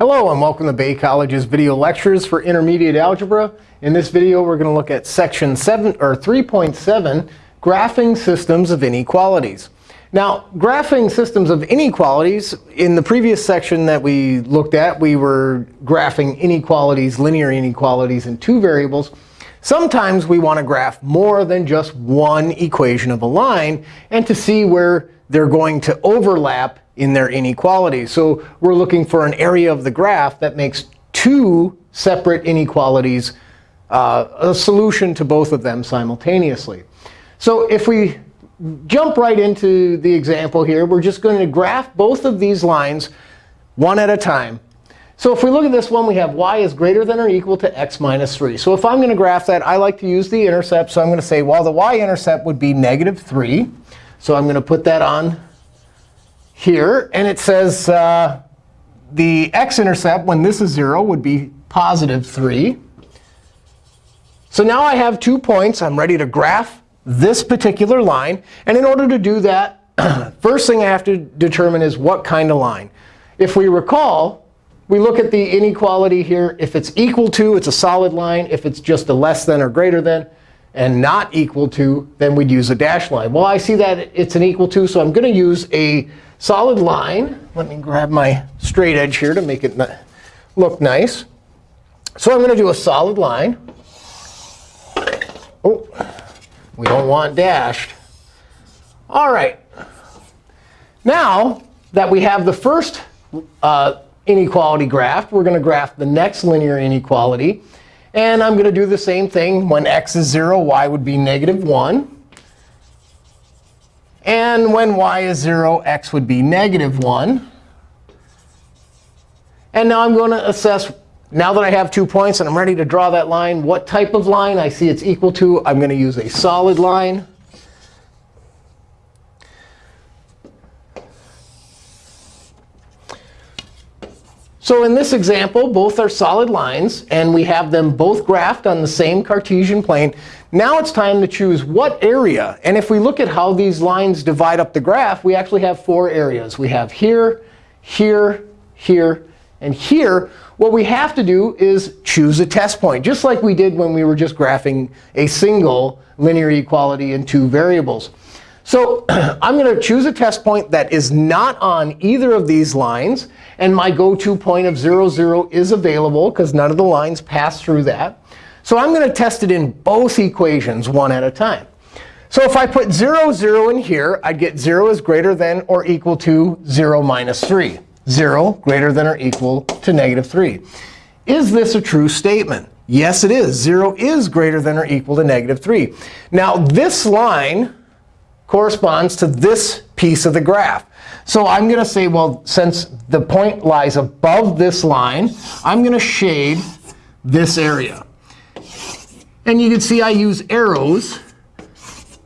Hello, and welcome to Bay College's video lectures for intermediate algebra. In this video, we're going to look at section 7 or 3.7, graphing systems of inequalities. Now, graphing systems of inequalities, in the previous section that we looked at, we were graphing inequalities, linear inequalities in two variables. Sometimes we want to graph more than just one equation of a line and to see where they're going to overlap in their inequality. So we're looking for an area of the graph that makes two separate inequalities uh, a solution to both of them simultaneously. So if we jump right into the example here, we're just going to graph both of these lines one at a time. So if we look at this one, we have y is greater than or equal to x minus 3. So if I'm going to graph that, I like to use the intercept. So I'm going to say, well, the y-intercept would be negative 3. So I'm going to put that on here. And it says uh, the x-intercept, when this is 0, would be positive 3. So now I have two points. I'm ready to graph this particular line. And in order to do that, first thing I have to determine is what kind of line. If we recall, we look at the inequality here. If it's equal to, it's a solid line. If it's just a less than or greater than, and not equal to, then we'd use a dashed line. Well, I see that it's an equal to, so I'm going to use a solid line. Let me grab my straight edge here to make it look nice. So I'm going to do a solid line. Oh, we don't want dashed. All right. Now that we have the first uh, inequality graph, we're going to graph the next linear inequality. And I'm going to do the same thing. When x is 0, y would be negative 1. And when y is 0, x would be negative 1. And now I'm going to assess, now that I have two points and I'm ready to draw that line, what type of line I see it's equal to. I'm going to use a solid line. So in this example, both are solid lines. And we have them both graphed on the same Cartesian plane. Now it's time to choose what area. And if we look at how these lines divide up the graph, we actually have four areas. We have here, here, here, and here. What we have to do is choose a test point, just like we did when we were just graphing a single linear equality in two variables. So I'm going to choose a test point that is not on either of these lines. And my go-to point of 0, 0 is available, because none of the lines pass through that. So I'm going to test it in both equations one at a time. So if I put 0, 0 in here, I'd get 0 is greater than or equal to 0 minus 3. 0 greater than or equal to negative 3. Is this a true statement? Yes, it is. 0 is greater than or equal to negative 3. Now, this line corresponds to this piece of the graph. So I'm going to say, well, since the point lies above this line, I'm going to shade this area. And you can see I use arrows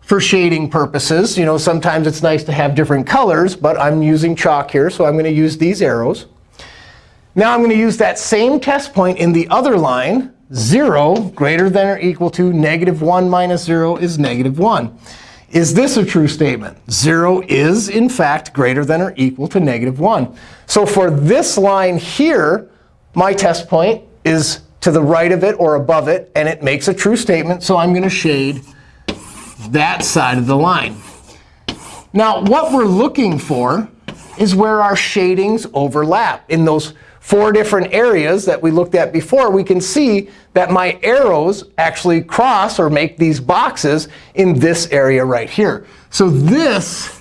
for shading purposes. You know, sometimes it's nice to have different colors, but I'm using chalk here, so I'm going to use these arrows. Now I'm going to use that same test point in the other line. 0 greater than or equal to negative 1 minus 0 is negative 1. Is this a true statement? 0 is, in fact, greater than or equal to negative 1. So for this line here, my test point is to the right of it or above it, and it makes a true statement. So I'm going to shade that side of the line. Now, what we're looking for is where our shadings overlap in those four different areas that we looked at before, we can see that my arrows actually cross or make these boxes in this area right here. So this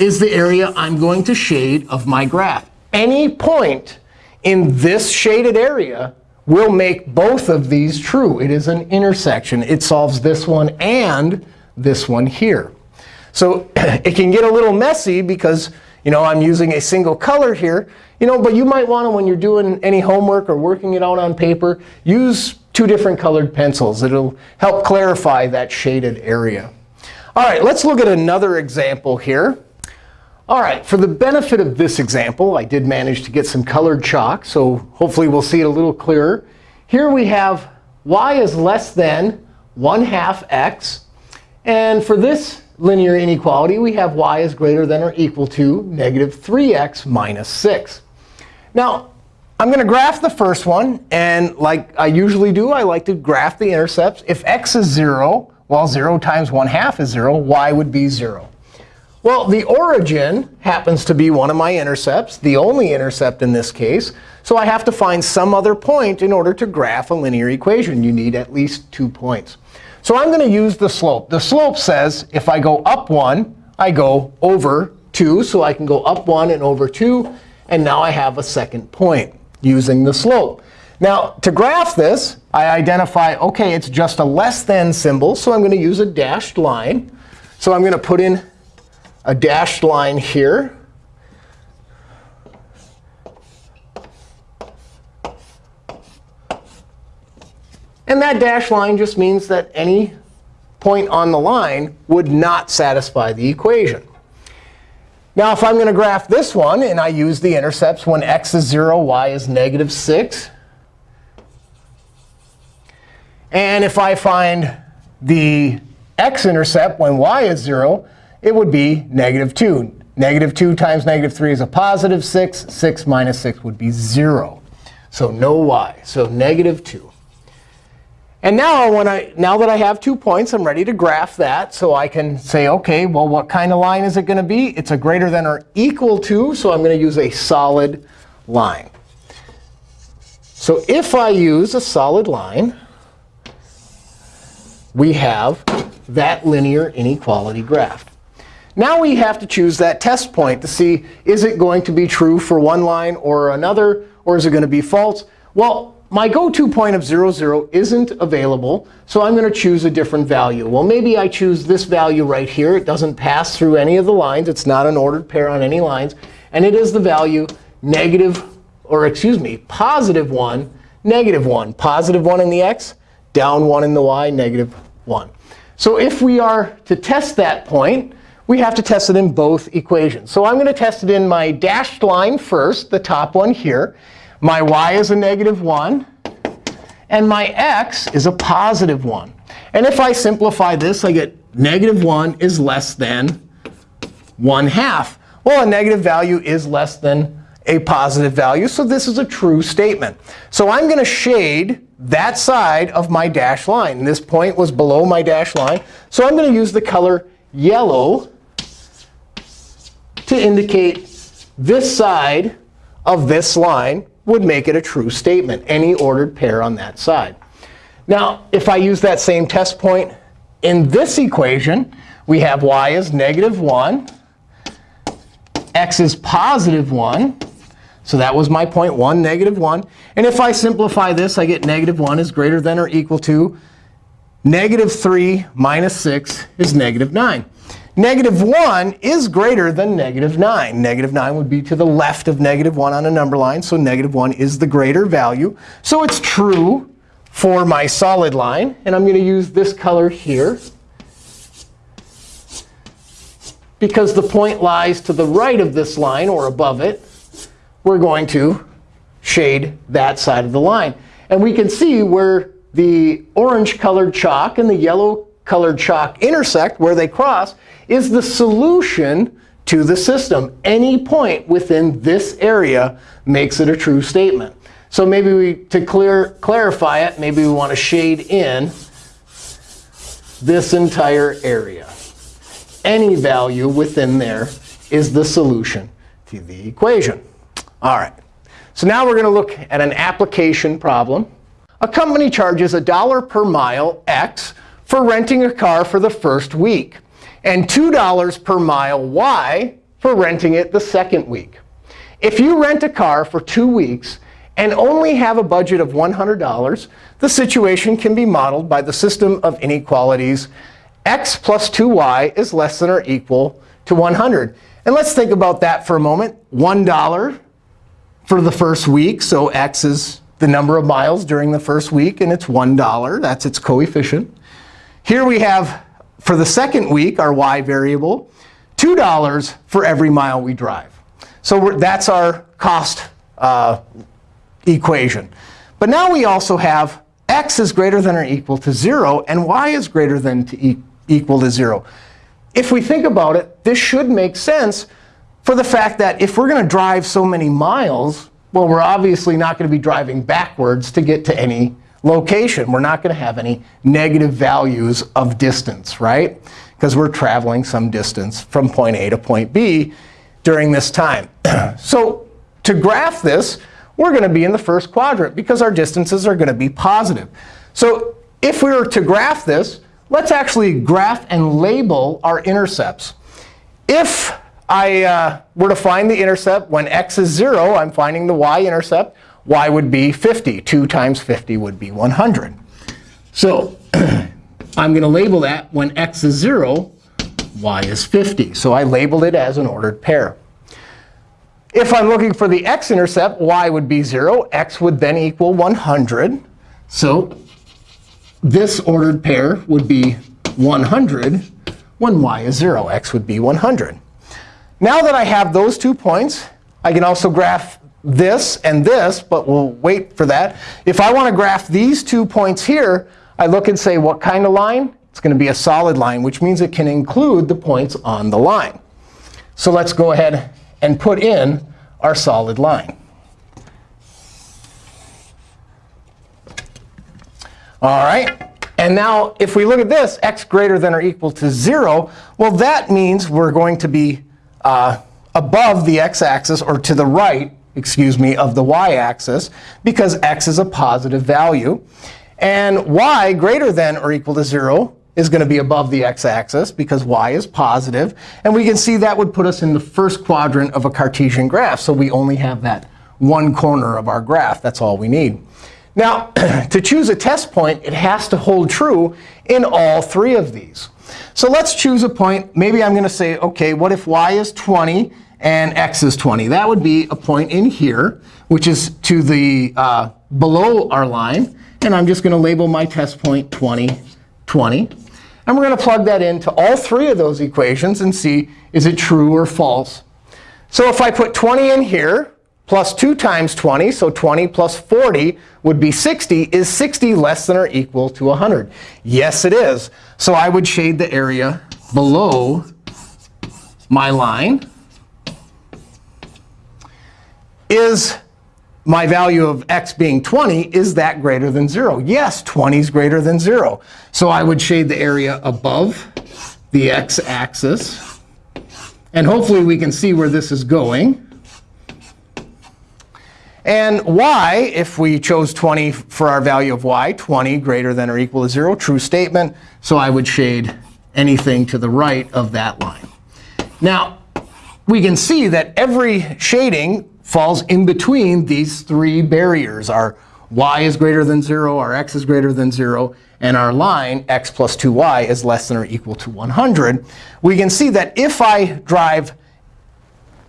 is the area I'm going to shade of my graph. Any point in this shaded area will make both of these true. It is an intersection. It solves this one and this one here. So it can get a little messy because you know, I'm using a single color here. You know, but you might want to, when you're doing any homework or working it out on paper, use two different colored pencils. It'll help clarify that shaded area. All right, let's look at another example here. All right, for the benefit of this example, I did manage to get some colored chalk. So hopefully we'll see it a little clearer. Here we have y is less than 1 half x. And for this linear inequality, we have y is greater than or equal to negative 3x minus 6. Now, I'm going to graph the first one. And like I usually do, I like to graph the intercepts. If x is 0, well, 0 times 1 half is 0. y would be 0. Well, the origin happens to be one of my intercepts, the only intercept in this case. So I have to find some other point in order to graph a linear equation. You need at least two points. So I'm going to use the slope. The slope says if I go up 1, I go over 2. So I can go up 1 and over 2. And now I have a second point using the slope. Now, to graph this, I identify, OK, it's just a less than symbol. So I'm going to use a dashed line. So I'm going to put in a dashed line here. And that dashed line just means that any point on the line would not satisfy the equation. Now, if I'm going to graph this one, and I use the intercepts when x is 0, y is negative 6. And if I find the x-intercept when y is 0, it would be negative 2. Negative 2 times negative 3 is a positive 6. 6 minus 6 would be 0. So no y. So negative 2. And now, when I, now that I have two points, I'm ready to graph that. So I can say, OK, well, what kind of line is it going to be? It's a greater than or equal to. So I'm going to use a solid line. So if I use a solid line, we have that linear inequality graph. Now we have to choose that test point to see, is it going to be true for one line or another, or is it going to be false? Well, my go-to point of 0, 0 isn't available, so I'm going to choose a different value. Well, maybe I choose this value right here. It doesn't pass through any of the lines. It's not an ordered pair on any lines. And it is the value negative, or excuse me, positive 1, negative 1. Positive 1 in the x, down 1 in the y, negative 1. So if we are to test that point, we have to test it in both equations. So I'm going to test it in my dashed line first, the top one here. My y is a negative 1. And my x is a positive 1. And if I simplify this, I get negative 1 is less than 1 half. Well, a negative value is less than a positive value. So this is a true statement. So I'm going to shade that side of my dashed line. This point was below my dashed line. So I'm going to use the color yellow to indicate this side of this line would make it a true statement, any ordered pair on that side. Now, if I use that same test point in this equation, we have y is negative 1, x is positive 1. So that was my point 1, negative 1. And if I simplify this, I get negative 1 is greater than or equal to negative 3 minus 6 is negative 9. Negative 1 is greater than negative 9. Negative 9 would be to the left of negative 1 on a number line. So negative 1 is the greater value. So it's true for my solid line. And I'm going to use this color here. Because the point lies to the right of this line or above it, we're going to shade that side of the line. And we can see where the orange-colored chalk and the yellow colored chalk intersect, where they cross, is the solution to the system. Any point within this area makes it a true statement. So maybe we, to clear, clarify it, maybe we want to shade in this entire area. Any value within there is the solution to the equation. All right. So now we're going to look at an application problem. A company charges a dollar per mile, x, for renting a car for the first week, and $2 per mile y for renting it the second week. If you rent a car for two weeks and only have a budget of $100, the situation can be modeled by the system of inequalities x plus 2y is less than or equal to 100. And let's think about that for a moment. $1 for the first week. So x is the number of miles during the first week, and it's $1. That's its coefficient. Here we have, for the second week, our y variable, $2 for every mile we drive. So that's our cost uh, equation. But now we also have x is greater than or equal to 0, and y is greater than to e equal to 0. If we think about it, this should make sense for the fact that if we're going to drive so many miles, Well, we're obviously not going to be driving backwards to get to any location. We're not going to have any negative values of distance, right? Because we're traveling some distance from point A to point B during this time. so to graph this, we're going to be in the first quadrant because our distances are going to be positive. So if we were to graph this, let's actually graph and label our intercepts. If I uh, were to find the intercept when x is 0, I'm finding the y-intercept. Y would be 50. 2 times 50 would be 100. So I'm going to label that when x is 0, y is 50. So I labeled it as an ordered pair. If I'm looking for the x-intercept, y would be 0. x would then equal 100. So this ordered pair would be 100 when y is 0. x would be 100. Now that I have those two points, I can also graph this and this, but we'll wait for that. If I want to graph these two points here, I look and say, what kind of line? It's going to be a solid line, which means it can include the points on the line. So let's go ahead and put in our solid line. All right. And now if we look at this, x greater than or equal to 0, well, that means we're going to be uh, above the x-axis or to the right, excuse me, of the y-axis because x is a positive value. And y greater than or equal to 0 is going to be above the x-axis because y is positive. And we can see that would put us in the first quadrant of a Cartesian graph. So we only have that one corner of our graph. That's all we need. Now, to choose a test point, it has to hold true in all three of these. So let's choose a point. Maybe I'm going to say, OK, what if y is 20 and x is 20? That would be a point in here, which is to the uh, below our line. And I'm just going to label my test point 20, 20. And we're going to plug that into all three of those equations and see, is it true or false? So if I put 20 in here, plus 2 times 20, so 20 plus 40 would be 60. Is 60 less than or equal to 100? Yes, it is. So I would shade the area below my line. Is my value of x being 20, is that greater than 0? Yes, 20 is greater than 0. So I would shade the area above the x-axis. And hopefully we can see where this is going. And y, if we chose 20 for our value of y, 20 greater than or equal to 0, true statement. So I would shade anything to the right of that line. Now, we can see that every shading falls in between these three barriers. Our y is greater than 0, our x is greater than 0, and our line, x plus 2y, is less than or equal to 100. We can see that if I drive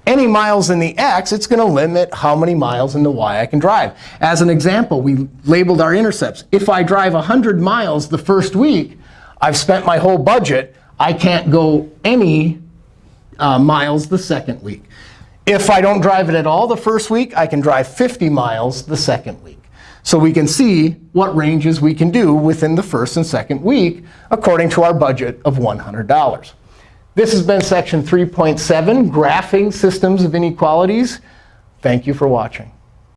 any miles in the x, it's going to limit how many miles in the y I can drive. As an example, we labeled our intercepts. If I drive 100 miles the first week, I've spent my whole budget. I can't go any uh, miles the second week. If I don't drive it at all the first week, I can drive 50 miles the second week. So we can see what ranges we can do within the first and second week according to our budget of $100. This has been section 3.7, Graphing Systems of Inequalities. Thank you for watching.